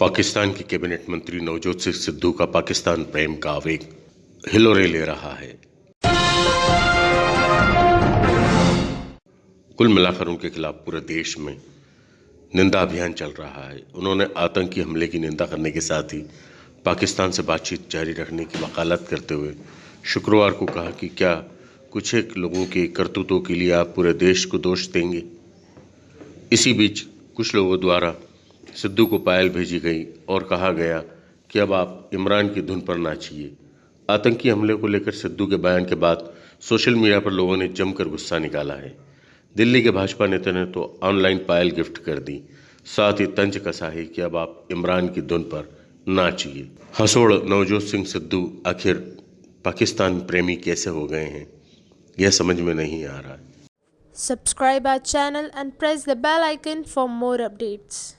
पाकिस्तान के कैबिनेट मंत्री नवजोत सिंह सिद्धू का पाकिस्तान प्रेम का आवेग हिलोरे ले रहा है। कुल मिलाकर उनके खिलाफ पूरे देश में निंदा अभियान चल रहा है। उन्होंने आतंकी हमले की निंदा करने के साथ ही पाकिस्तान से बातचीत जारी रखने की वकालत करते हुए शुक्रवार को कहा कि क्या कुछ एक लोगों के करतूतों के लिए आप पूरे देश को दोष देंगे? इसी बीच कुछ लोगों द्वारा सिद्धू को पायल भेजी गई और कहा गया कि अब आप इमरान की धुन पर नाचिए आतंकी हमले को लेकर सिद्धू के बयान के बाद सोशल मीडिया पर लोगों ने जमकर गुस्सा निकाला है। दिल्ली के भाजपा नेता ने तो ऑनलाइन पायल गिफ्ट कर दी। साथ ही तंज कसा है कि अब आप इमरान की धुन पर नाचिए हसोड़ नवजोत सिंह सिद्धू आखिर पाकिस्तान प्रेमी कैसे हो गए हैं? यह समझ में नहीं आ रहा Subscribe our channel and press the bell icon for more.